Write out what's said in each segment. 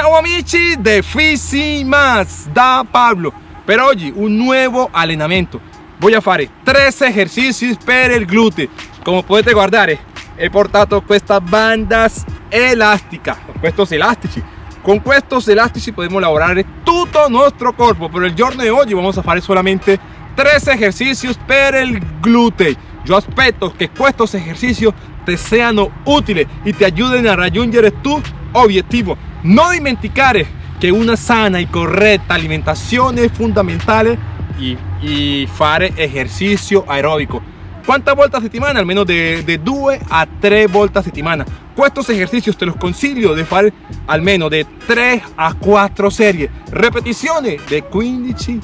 Ciao amici de Fisi Más da Pablo. Per oggi un nuovo allenamento Voy a fare tre esercizi per il glúteo Come potete guardare he portato questa bandas elástica Estos elastici Con estos elastici podemos lavorare tutto il nostro corpo Pero el giorno de hoy vamos a fare solamente tres ejercicios per il glúteo Yo aspetto que estos ejercicios te sean útiles y te ayuden a raggiungere tu objetivo no dimenticare que una sana y correcta alimentación es fundamental y, y fare ejercicio aeróbico. ¿Cuántas vueltas a settimana? Almeno de, de 2 a 3 volte a settimana. Estos ejercicios te los consiglio de fare almeno de 3 a 4 series. Repeticiones de 15,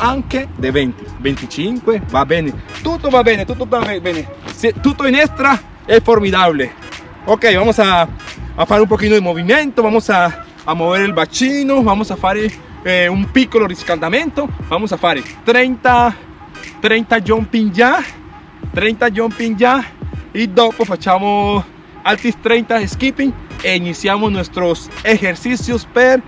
anche de 20. 25, va bene. Tutto va bene, tutto va bene. Tutto in extra es formidable. Ok, vamos a a hacer un poquito de movimiento, vamos a, a mover el bacino, vamos a hacer eh, un piccolo riscaldamento, vamos a hacer 30, 30 jumping ya, 30 jumping ya y dopo facciamo altis 30 skipping e iniciamos nuestros ejercicios per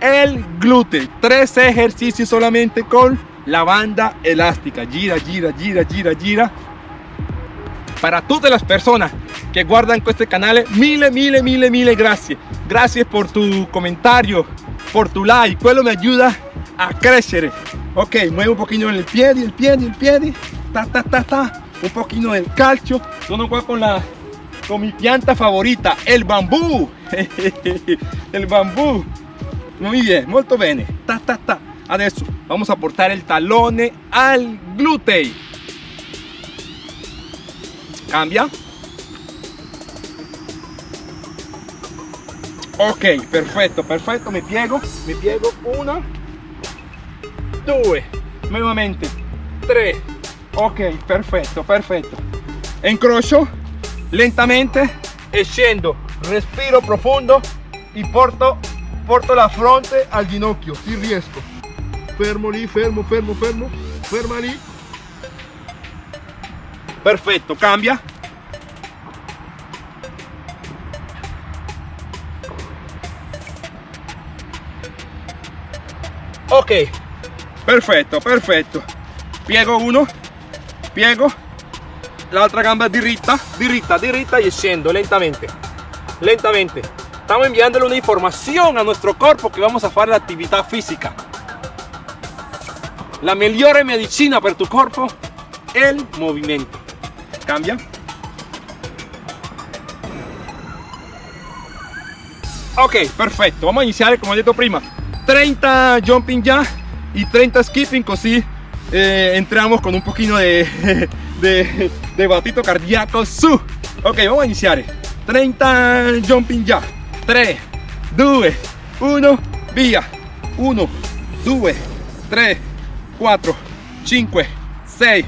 el glúteo, tres ejercicios solamente con la banda elástica, gira, gira, gira, gira, gira. Para todas las personas que guardan este canal. Mil, mil, mil, mil gracias. Gracias por tu comentario por tu like. Quello me ayuda a crecer. Ok muevo un poquito el pie el pie el pie. Ta ta ta ta. Un poquito del calcio. Sono qua con la con mi pianta favorita el bambú. El bambú. Muy bien muy bien ta ta ta. Adesso vamos a portar el talone al glúteo. Cambia ok perfecto perfecto me piego me piego una due nuevamente tres. Ok perfecto perfetto incrocio lentamente e scendo respiro profondo y porto porto la fronte al ginocchio si riesco fermo lì fermo fermo fermo ferma lì. Perfecto cambia ok. Perfecto perfecto. Piego uno piego. L'altra gamba diritta diritta diritta y scendo lentamente lentamente. Estamos enviándole una información a nuestro cuerpo que vamos a hacer la actividad física. La mejor medicina para tu cuerpo el movimiento. Cambia. Ok perfecto. Vamos a iniciar como he dicho prima 30 jumping ya y 30 skipping así eh, entramos con un poquito de, de, de batito cardíaco. Su. Ok vamos a iniciar. 30 jumping ya. 3 2 1 via 1 2 3 4 5 6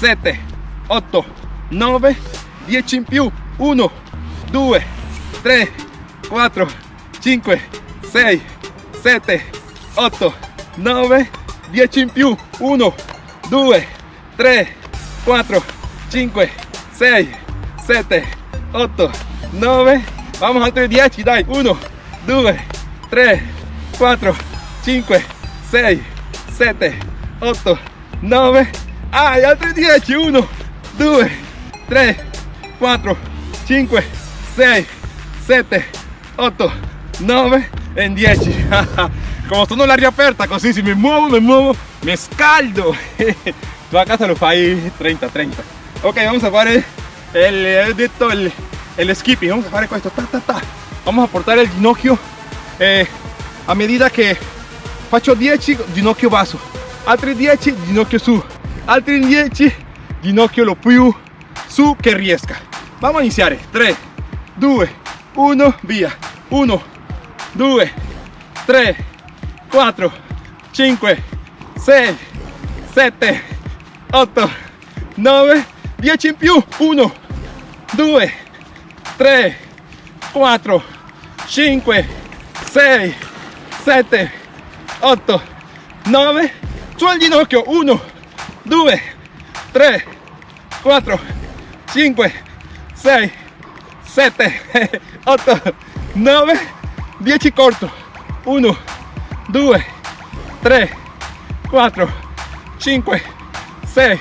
7 8 9 10 in più 1 2 3 4 5 6 7 8 9 10 in più 1 2 3 4 5 6 7 8 9 vamos altri 10 dai 1 2 3 4 5 6 7 8 9 ah, altri 10 1 2 3, 4, 5, 6, 7, 8, 9 en 10 como sono l'aria aperta così si mi muovo mi muovo mi scaldo tu a casa lo fai 30 30 ok vamos a fare el, he detto skipping. Vamos a fare questo ta, ta, ta. vamos a portare il ginocchio eh, a medida che faccio 10 ginocchio basso altri 10 ginocchio su. Altri 10 ginocchio lo più su che riesca. Vamos a iniciar. 3 2 1 via 1 2 3 4 5 6 7 8 9 10 in più 1 2 3 4 5 6 7 8 9 su al ginocchio 1 2 3 4 5, 6, 7, 8, 9, 10 corto, 1 2 3 4 5 6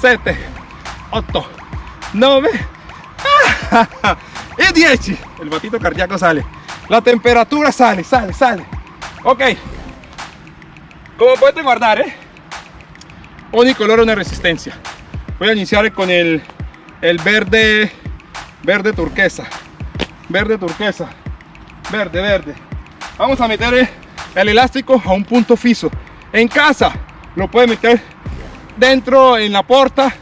7 8 9 y 10 el batito cardíaco sale. La temperatura sale sale sale. Ok. Como pueden guardar ¿eh? ogni colore una resistencia. Voy a iniciar con el, el verde verde turquesa. Verde turquesa verde verde. Vamos a meter el elástico a un punto fijo en casa lo puede meter dentro en la puerta.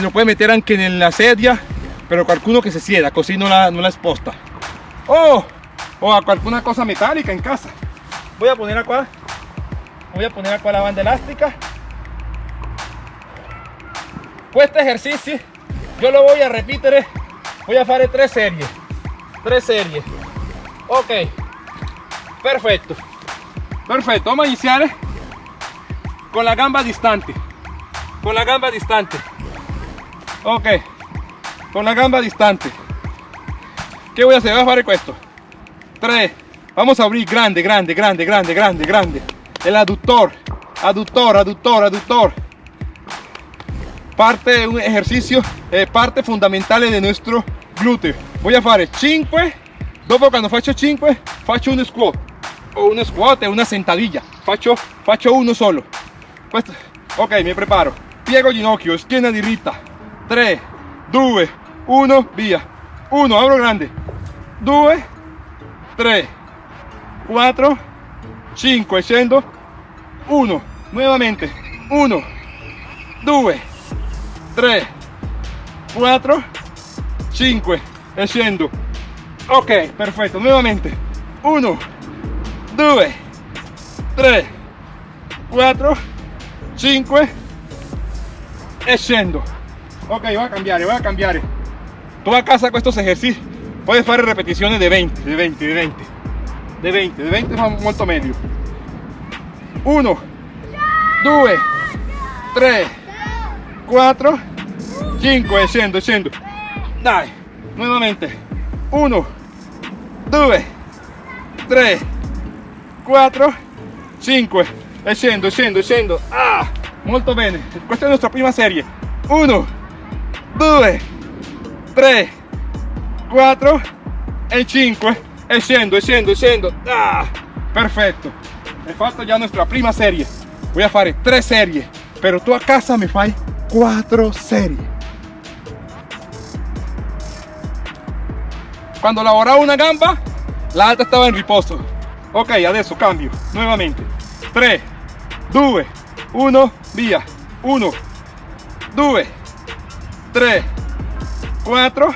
Lo puede meter anche en la sedia pero qualcuno que se sieda así no la, no la exposta o, o a alguna cosa metálica en casa. Voy a poner acá voy a poner acá la banda elástica. Este ejercicio yo lo voy a repetir voy a hacer tres series tres series ok. Perfecto. Perfecto. Vamos a iniciar con la gamba distante. Con la gamba distante. Ok. Con la gamba distante. ¿qué voy a hacer? voy a hacer esto 3 vamos a abrir grande grande grande grande grande grande. El aductor. Aductor aductor aductor. Parte de un ejercicio eh, parte fundamental de nuestro glúteo. Voy a hacer 5 dopo cuando faccio 5 faccio un squat o un squat una sentadilla faccio, faccio uno solo. Ok mi preparo. Piego ginocchio schiena diritta 3 2 1 via 1 abro grande. 2 3 4 5 scendo 1 nuevamente. 1 2 3 4 5 e scendo ok perfetto nuevamente. 1 2 3 4 5 e scendo ok voy a cambiare voy a cambiare tu a casa con estos ejercicios. Puedes hacer repeticiones de 20 de 20 de 20 de 20 de 20 va molto meglio 1 2 3 4 5 e scendo scendo dai nuevamente 1 2 3 4 5 e scendo scendo ah molto bene. Questa è la nostra prima serie. 1 2 3 4 e 5 e scendo scendo ah perfetto. He fatto ya nuestra prima serie. Voy a fare 3 serie pero tú a casa me fai 4 serie cuando lavoraba una gamba la alta estaba en riposo. Ok adesso cambio nuevamente. 3 2 1 via 1 2 3 4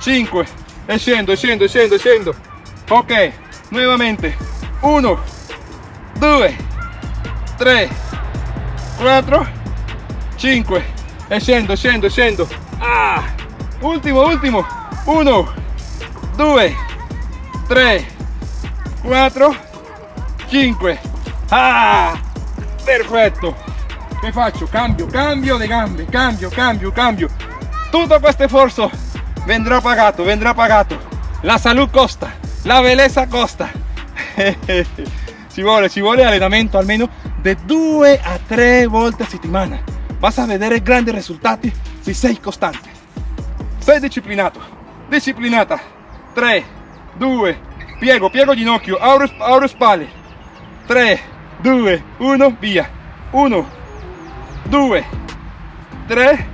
5 e scendo scendo scendo ok nuevamente. 1 2 3 4 5 e scendo scendo ah ultimo ultimo 1 2 3 4 5 ah perfetto che faccio cambio cambio de gambe. Cambio cambio cambio. Tutto questo sforzo vendrá pagato vendrá pagato la salud costa la belleza costa. Ci vuole ci vuole allenamento almeno de 2 a 3 volte a settimana vas a vedere grandi risultati se sei costante sei disciplinato disciplinata 3 2 piego piego ginocchio apro, apro spalle 3 2 1 via. 1 2 3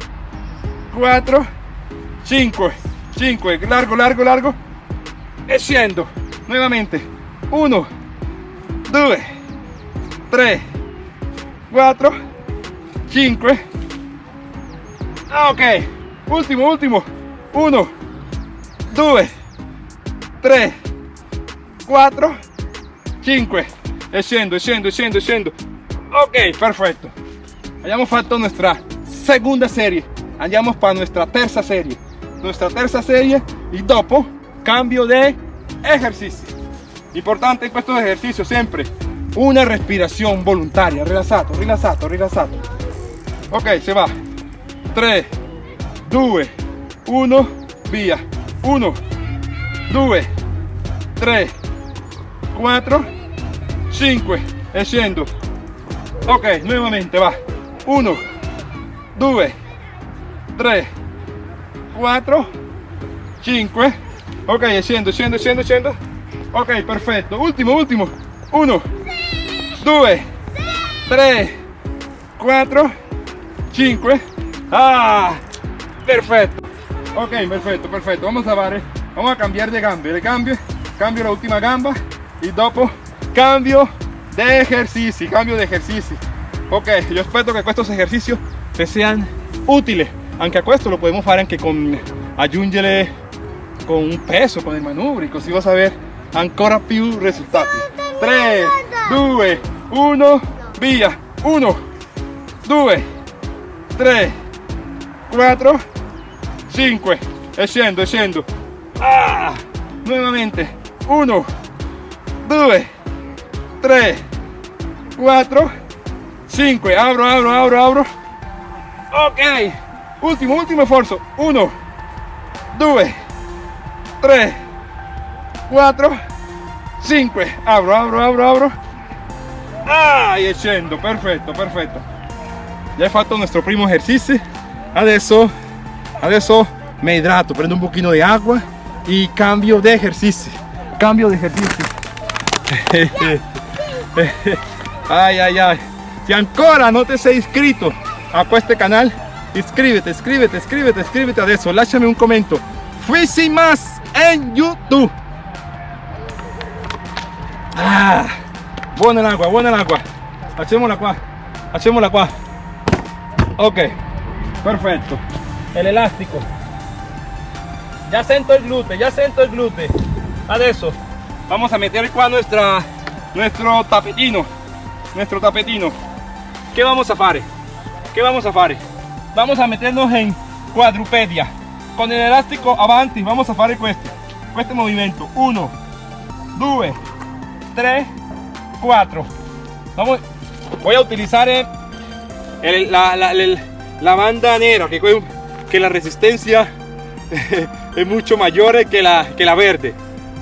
4 5 5 largo largo largo. E scendo nuevamente. 1 2 3 4 5 ok. Ultimo ultimo 1 2 3 4 5 e scendo scendo scendo ok perfecto. Hayamos fatto nuestra segunda serie. Andiamo para nuestra terza serie. Nuestra terza serie y dopo cambio de ejercicio. Importante en estos ejercicios siempre una respiración voluntaria. Rilassato rilassato rilassato ok se va. 3 2 1 via 1 2 3 4 5 e ok nuovamente va. 1 2 3 4 5 ok scendo scendo scendo scendo ok perfetto ultimo ultimo 1 2 3 4 5 ah perfecto. Ok perfecto perfecto. Vamos a ver vamos a cambiar de cambio. Le cambio cambio la última gamba y dopo cambio de ejercicio cambio de ejercicio. Ok yo espero que estos ejercicios te sean útiles. Aunque a esto lo podemos hacer con con un peso con el manubrio così vas a ver ancora più risultati 3 2 1 via 1 2 3 4 5 e scendo e scendo ah, nuovamente 1 2 3 4 5 abro abro abro abro. Ok. Ultimo ultimo esfuerzo. 1 2 3 4 5 abro abro abro abro. Ah, e scendo perfetto perfetto ya he fatto nuestro primo ejercicio. Adesso adesso me hidrato. Prendo un poquito de agua y cambio de ejercicio. Cambio de ejercicio. Ay ay ay. Si ancora no te sei iscrito a este canal iscríbete iscríbete iscríbete iscríbete adesso lasciami un commento Fui más en youtube. Ah, buena el agua buena el agua. Hacémosla qua hacémosla qua ok perfecto. El elástico ya siento el glúteo ya siento el glúteo adesso vamos a meter qua nuestra nuestro tapetino nuestro tapetino. ¿qué vamos a hacer? ¿qué vamos a hacer? vamos a meternos en cuadrupedia. Con el elástico avanti vamos a hacer este este movimiento. 1 2 3 4 vamos voy a utilizar el, la, la, la, banda negra que, que la resistencia es mucho mayor que la, que la verde.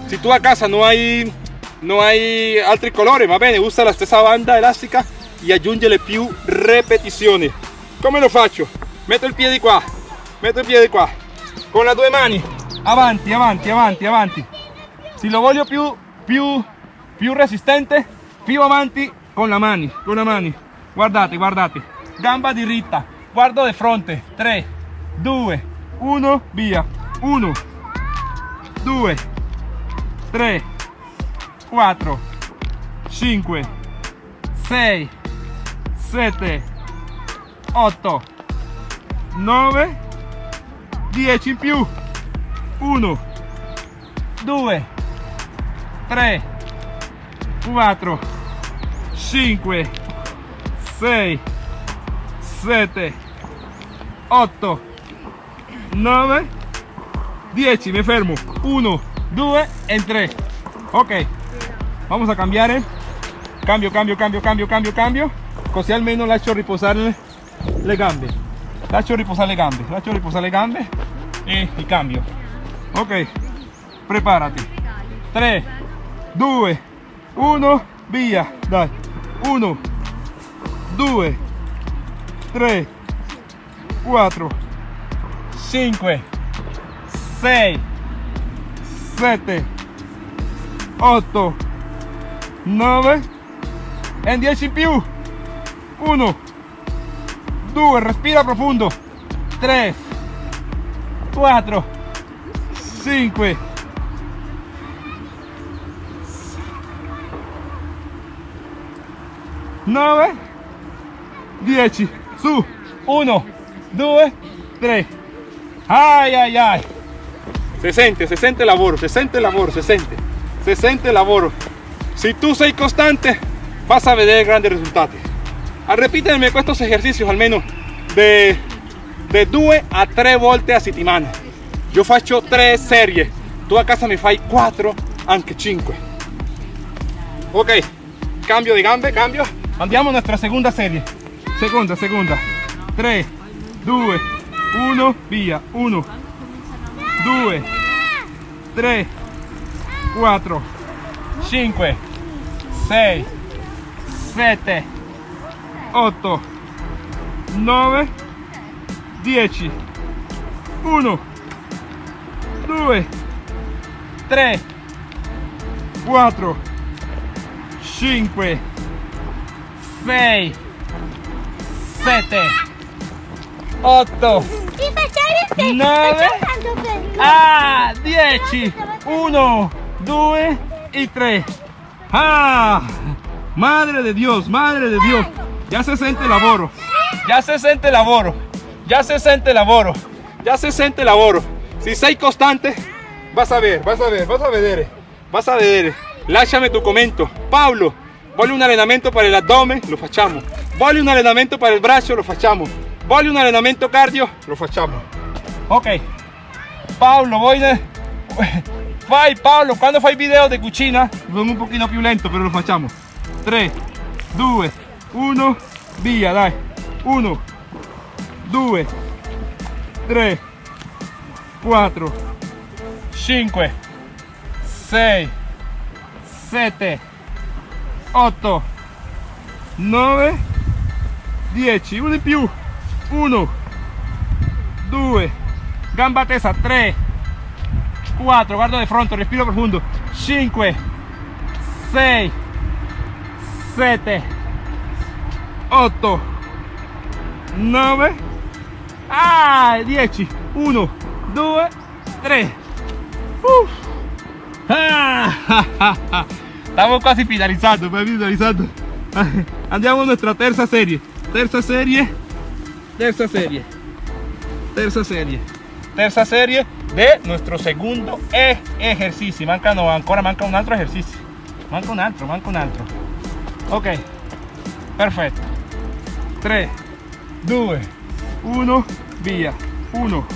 Si tú a casa no hay no hay altri colores va bene usa la stessa banda elástica y aggiungere più repeticiones. Come lo faccio metto il piede qua metto il piede qua con le due mani avanti avanti avanti avanti. Si lo voglio più più più resistente più avanti con la mani con la mani. Guardate guardate. Gamba diritta guardo di fronte. 3 2 1 via 1 2 3 4 5 6 7 8 9 10 in più. 1 2 3 4 5 6 7 8 9 10 me fermo 1 2 e 3 ok. Vamos a cambiare cambio cambio cambio cambio cambio cambio. Così almeno lascio riposare le gambe. Lascio riposare le gambe lascio riposare le gambe. E, e cambio. Ok. Preparati 3 2 1 via dai 1 2 3 4 5 6 7 8 9 e 10 in più 1 2 respira profondo 3 4 5 9 10 su 1 2 3 ay ay ay se sente se sente lavoro se sente lavoro se sente se sente lavoro si tu sei costante vas a ver grandes resultados. A repíteme estos ejercicios al menos de de 2 a 3 volte a settimana yo faccio 3 series. Tu a casa me fai 4 anche 5 ok cambio de gambe cambio. Andiamo a nuestra segunda serie. Segunda segunda. 3 2 1 via 1 2 3 4 5 6 7 8 9 10 1 2 3 4 5 6 7 8 9 ah 10 1 2 y 3 ah madre de Dios madre de Dios. Ya se siente el lavoro ya se siente el lavoro ya se siente el lavoro ya se siente el lavoro si sei costante vas a ver vas a ver vas a vedere vas a vedere lasciami tu commento Paolo voglio un allenamento para el abdomen lo facciamo voglio un allenamento para el braccio lo facciamo voglio un allenamento cardio lo facciamo ok. Paolo voy de... fai Paolo quando fai video di cucina sono un pochino più lento però lo facciamo 3 2 1 via dai 1 2 3 4 5 6 7 8 9 10 uno in più 1 2 gamba tesa 3 4 guardo de fronte respiro profundo 5 6 7 8 9 ah, 10 1 2 3 Uf. Ah, Estamos casi finalizando, pues, finalizando. Andiamo a nuestra terza serie. Terza serie. Terza serie. Terza serie. Terza serie de nuestro segundo e ejercicio. Manca no, ancora manca un altro ejercicio. Manca un altro, manca un altro. Ok. Perfetto. 3, 2, 1, via. 1,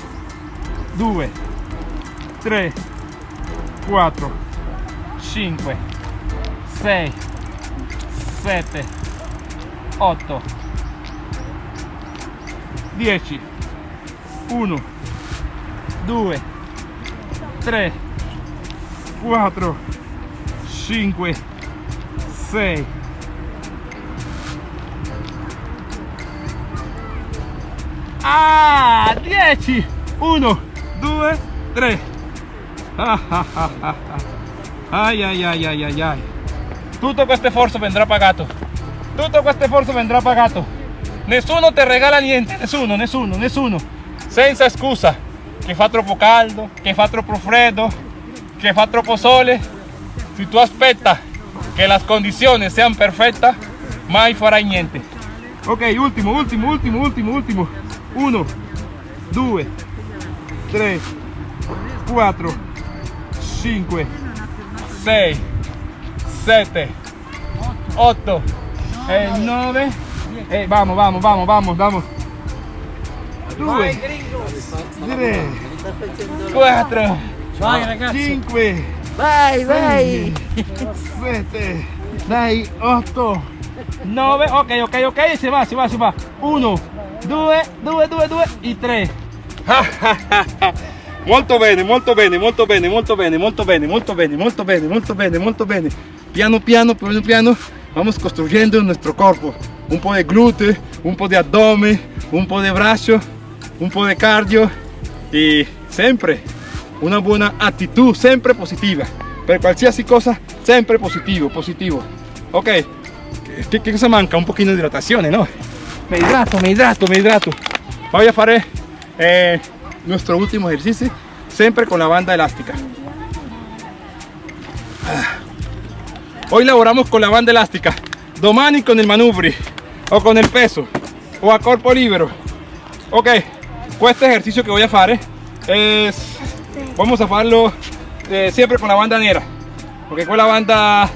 2, 3, 4, 5, 6, 7, 8, 10, 1, 2, 3, 4, 5, 6, Ah, 10! 1, 2, 3. Ai ai ai ai ai ai. Tutto questo sforzo vendrà pagato. Tutto questo sforzo vendrà pagato. Nessuno ti regala niente, nessuno, nessuno, nessuno. Senza scusa que fa troppo caldo, che fa troppo freddo, che fa troppo sole. Si tú aspettas que las condiciones sean perfectas, mai farai niente. Ok, último, último, último, último, último. Uno, due, tre, quattro, cinque, sei, sette, otto, e eh, nove. E eh, vamos, vamos, vamos, vamos, vamos. 2, 3, 4, Vai ragazzi. 5, Vai, vai. 7, dai, 8, 9, ok, ok, ok, si va, si va, si va. 1, 2, 2, 2, 2 e 3. molto bene, molto bene, molto bene, molto bene, molto bene, molto bene, molto bene, molto bene, molto bene. Piano piano, piano piano, vamos construyendo nuestro cuerpo. Un po' de glúteo, un po' de abdomen, un po' de brazo, un po' de cardio y siempre una buona actitud, sempre positiva. Per qualsiasi cosa, sempre positivo, positivo. Ok, che cosa manca? Un pochino di idratazione, no? Me hidrato, me hidrato, me hidrato. Voy a fare eh, nuestro último ejercicio, siempre con la banda elástica. Ah. Hoy lavoramos con la banda elástica, domani con el manubri, o con el peso, o a corpo libero. Ok, este ejercicio que voy a fare es, vamos a hacerlo eh, siempre con la banda nera, porque con la banda,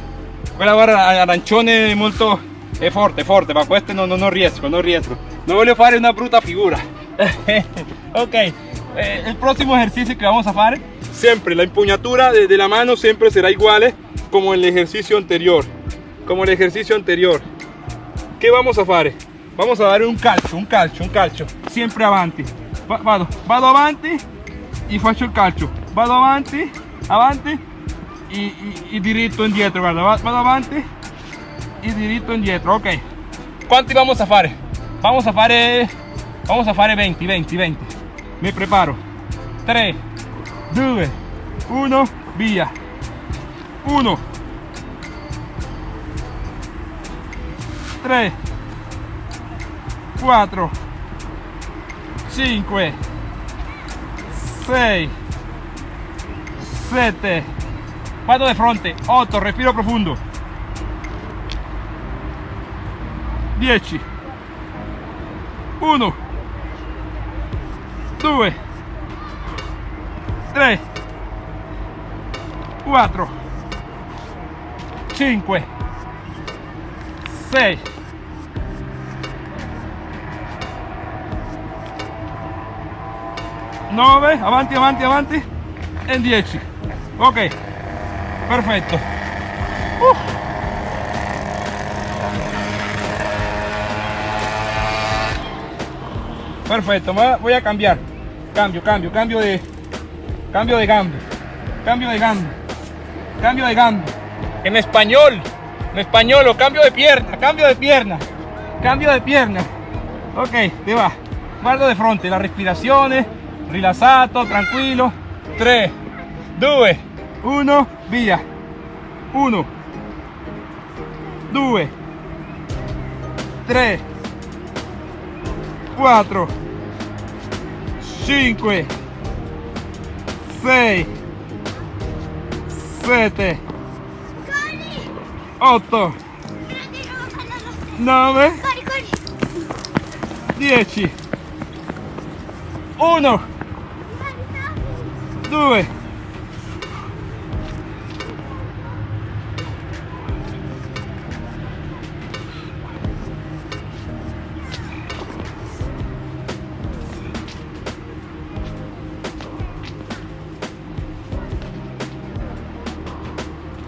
quella banda arancione molto è forte, forte, ma questo non, non riesco, non riesco. Non voglio fare una brutta figura. ok, eh, el próximo ejercicio que vamos a hacer, siempre la empuñatura de, la mano siempre será igual como el ejercicio anterior. Como el ejercicio anterior. ¿Qué vamos a hacer? Vamos a dar un calcio, un calcio, un calcio. Siempre avanti. Va- Vado, vado avanti y faccio il calcio. Vado avanti, avanti e, e, e diritto indietro, guarda, vado avanti e diritto indietro, ok. Quanti vamos a fare? Vamos a fare, vamos a fare 20, 20, 20. Mi preparo. 3, 2, 1, via. 1, 3, 4, 5, 6, 7, vado de fronte, 8, respiro profundo. 10, 1, 2, 3, 4, 5, 6, 9, avanti, avanti, avanti e 10. Ok, perfetto. Uh. Perfecto, voy a cambiar. Cambio, cambio, cambio de cambio de gamba. Cambio de gamba. Cambio de gamba. En español. En español o cambio de pierna, cambio de pierna. Cambio de pierna. Ok, te va. Guardo de frente, las respiraciones, rilassato, tranquilo. 3, 2, 1, via. 1, 2, 3, 4, 5, 6, 7, 8, 9, 10, 1, 2,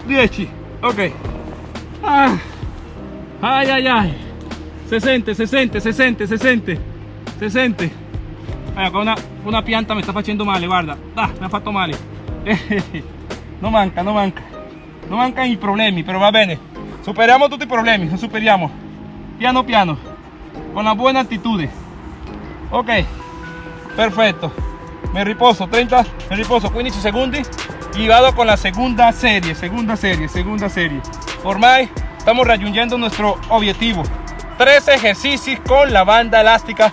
10 ok. Ah. ay ay ay. Se sente se sente se sente se sente se sente ecco una, una pianta mi sta facendo male guarda. Ah, mi ha fatto male. Non manca non manca. Non mancano i problemi però va bene. Superiamo tutti i problemi lo superiamo. Piano piano. Con la buona attitudine ok. Perfetto me riposo 30 me riposo 15 secondi. Y vado con la segunda serie, segunda serie, segunda serie. Ormai estamos raggiungendo nuestro objetivo. Tres ejercicios con la banda elástica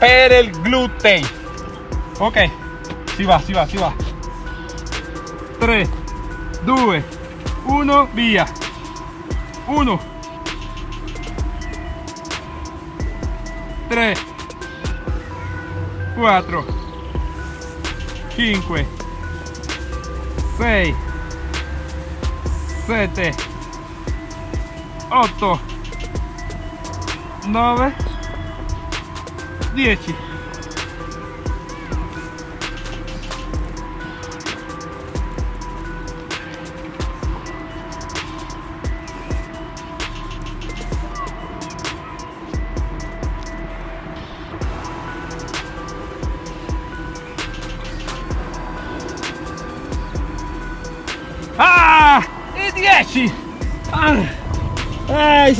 per el glúteo. Ok, si va, si va, si va. 3, 2, 1, via. 1, 3, 4, 5, 6 7 8 9 10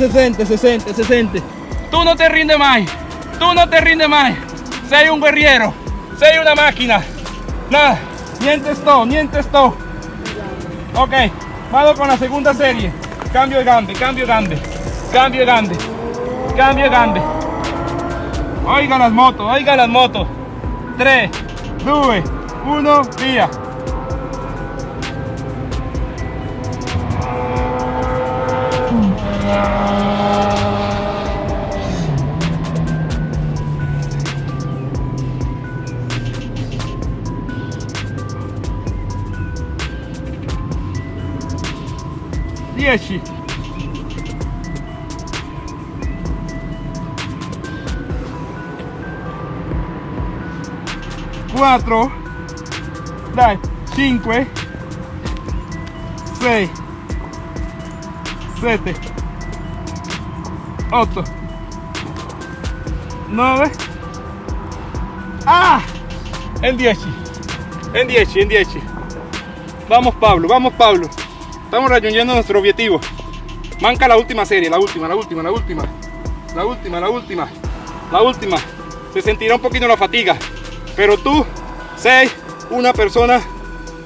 60, 60, 60. Tú no te rindes más. Tú no te rindes más. Sei un guerriero. Sei una máquina. Nada. Niente esto, niente esto. Ok. Vamos con la segunda serie. Cambio de grande, cambio grande. Cambio grande. Cambio grande. Oiga las motos, oiga las motos. 3, 2, 1, via. Dieci. Quattro. Dai, cinque. Sei. Sette. 8 9 ¡Ah! En 10 En 10, en 10 Vamos Pablo, vamos Pablo Estamos raggiungendo nuestro objetivo. Manca la última serie, la última, la última, la última. La última, la última. La última. Se sentirá un poquito la fatiga. Pero tú, sei una persona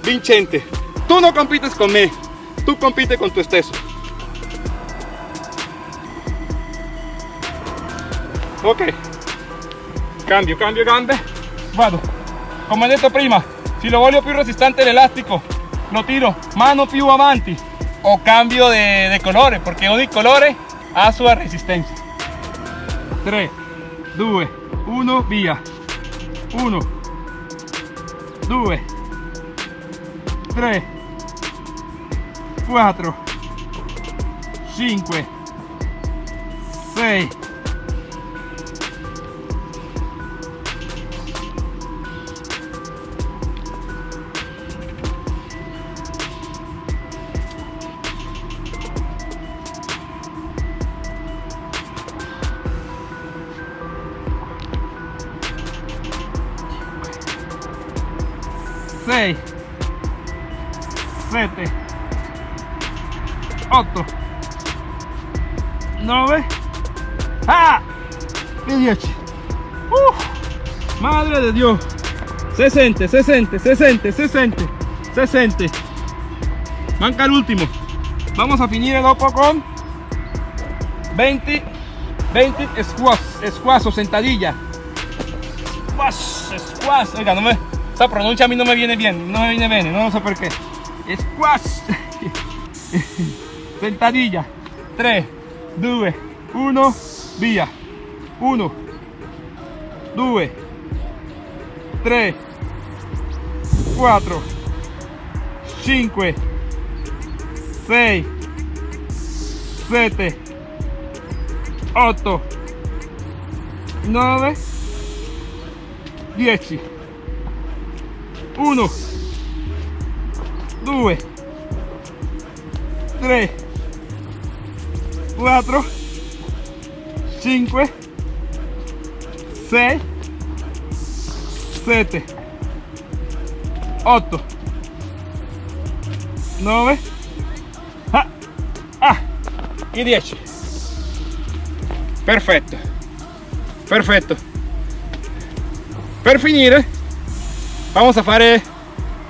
vincente. Tú no compites con me. Tú compites con tu esteso. Ok. Cambio, cambio gambe. Vado. Come detto prima, se lo voglio più resistente l'elastico, lo tiro. Mano più avanti. O cambio de, de colore, perché ogni colore ha sua resistenza. 3, 2, 1, via. 1, 2, 3, 4, 5, 6, 6 7 8 9 ¡Ah! y 10 Uf, madre de Dios. Se siente, se siente, se siente, se siente se siente manca el último. Vamos a finir dopo con 20 20 squats squats o sentadilla. Squash squash. Oiga no me esta pronuncia a mí no me viene bien, no me viene bien, no sé por qué. Squash. Sentadilla. 3, 2, 1, via. 1, 2, 3, 4, 5, 6, 7, 8, 9, 10. 1 2 3 4 5 6 7 8 9 ah, ah, y 10 perfetto. Perfetto. Per finire vamos a fare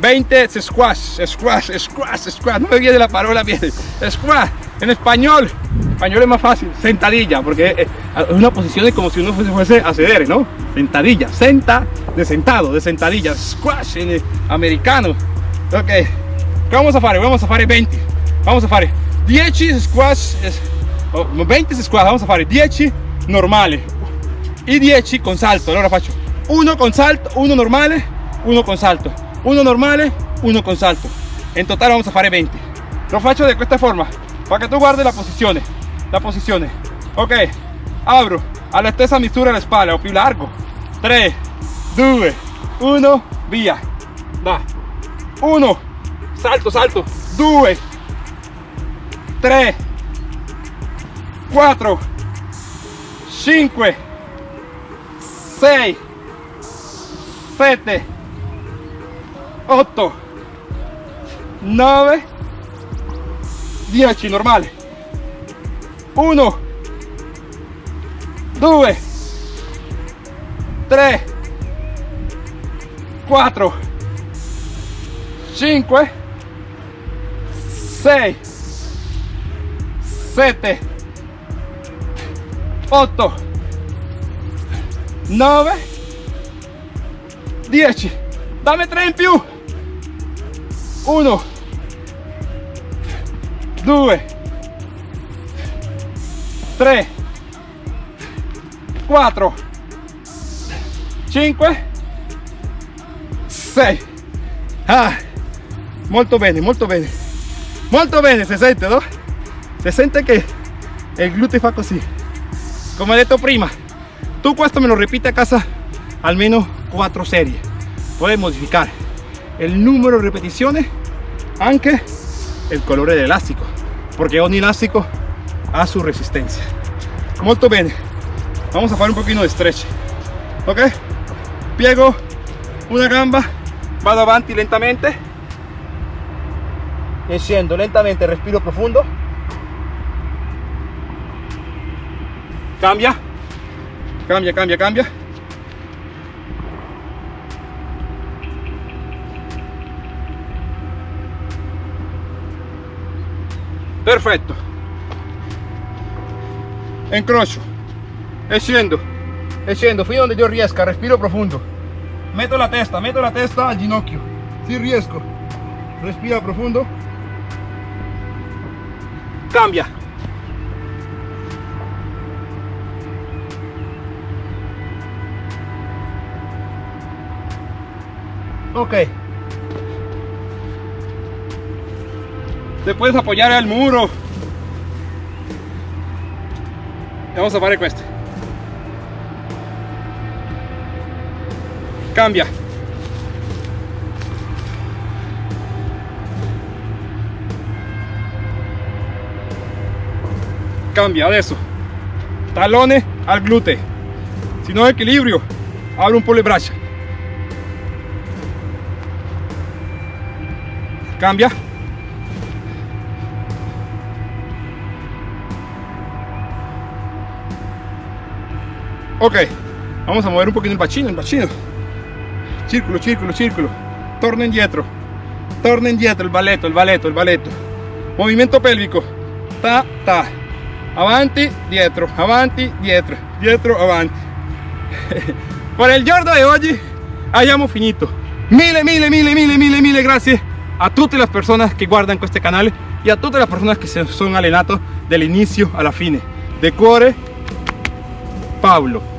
20 squash, squash, squash, squash, no me viene la palabra bien, squash, en español, español es más fácil, sentadilla, porque es una posición de como si uno fuese, fuese a ceder, ¿no? Sentadilla, senta, de sentado, de sentadilla, squash en americano, ok, ¿qué vamos a hacer? Vamos a hacer 20, vamos a hacer 10 squash, 20 squash, vamos a hacer 10 normales. Y 10 con salto, allora faccio uno con salto, uno normale, uno con salto uno normale uno con salto. En total vamos a fare 20 lo faccio de esta forma para que tú guardes la posición la posición ok abro. A la stessa misura la espalda o più largo. 3 2 1 via va 1 salto salto. 2 3 4 5 6 7 8 9 10 normale. 1 2 3 4 5 6 7 8 9 10 dame 3 in più 1 2 3 4 5 6 ah, molto bene molto bene. Molto bene se sente no se sente che il gluteo fa così. Come detto prima tu questo me lo ripeti a casa almeno 4 serie. Puedes modificar el número de repeticiones aunque el color del elástico porque ogni elástico ha su resistencia. Molto bene. Vamos a hacer un poquito de stretch. Ok piego una gamba vado avanti lentamente. E scendo lentamente, respiro profundo. Cambia, cambia, cambia, cambia. Perfetto. Incrocio. E scendo. A donde yo riesca, respiro profundo. Meto la testa, meto la testa al ginocchio. Si riesco. Respira profundo. Cambia. Ok. Te puedes apoyar al muro. Vamos a fare questo. Cambia. Cambia adesso. Talone al glúteo. Si no equilibrio, abre un po'. Cambia. Ok, vamos a mover un poquito el bacino, el bacino. Círculo, círculo, círculo. Torna indietro. Torna indietro, el balletto, el balletto, el balletto. Movimiento pélvico. Ta, ta. Avanti, dietro, avanti, dietro, dietro, avanti. Por el giorno de hoy hayamos finito. Mille, mille, mille, mille, mille, mille gracias a tutte le persone che guardano questo canale e a tutte le persone che si sono allenato dall'inizio alla fine. De cuore, Paolo.